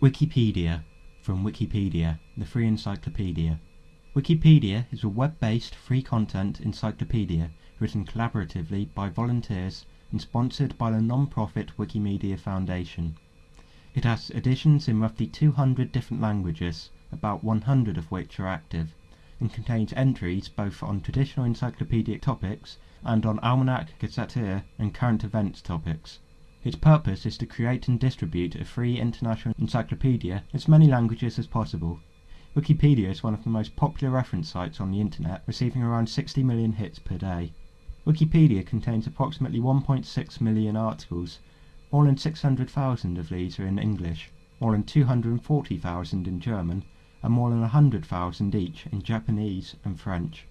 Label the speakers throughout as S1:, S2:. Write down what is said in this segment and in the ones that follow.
S1: Wikipedia from Wikipedia, the free encyclopedia. Wikipedia is a web-based free content encyclopedia written collaboratively by volunteers and sponsored by the non-profit Wikimedia Foundation. It has editions in roughly 200 different languages, about 100 of which are active, and contains entries both on traditional encyclopedic topics and on almanac, gazetteer, and current events topics. Its purpose is to create and distribute a free international encyclopedia in as many languages as possible. Wikipedia is one of the most popular reference sites on the internet, receiving around 60 million hits per day. Wikipedia contains approximately 1.6 million articles. More than 600,000 of these are in English, more than 240,000 in German, and more than 100,000 each in Japanese and French.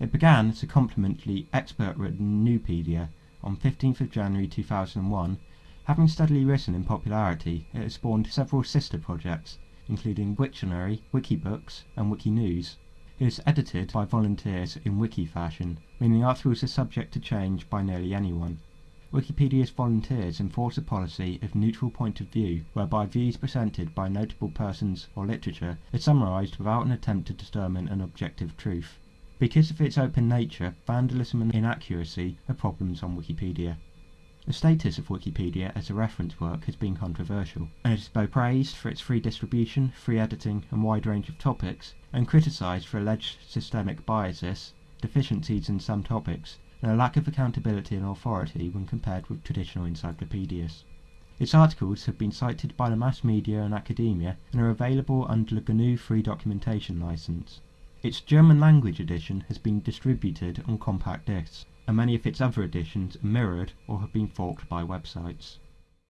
S1: It began as a complement to the expert-written Nupedia on 15th of January 2001 Having steadily risen in popularity, it has spawned several sister projects, including Wiktionary, Wikibooks, and Wikinews. It is edited by volunteers in wiki fashion, meaning articles are subject to change by nearly anyone. Wikipedia's volunteers enforce a policy of neutral point of view, whereby views presented by notable persons or literature are summarized without an attempt to determine an objective truth. Because of its open nature, vandalism and inaccuracy are problems on Wikipedia. The status of Wikipedia as a reference work has been controversial, and it is both praised for its free distribution, free editing, and wide range of topics, and criticised for alleged systemic biases, deficiencies in some topics, and a lack of accountability and authority when compared with traditional encyclopedias. Its articles have been cited by the mass media and academia and are available under the GNU Free Documentation License. Its German language edition has been distributed on compact discs and many of its other editions are mirrored or have been forked by websites.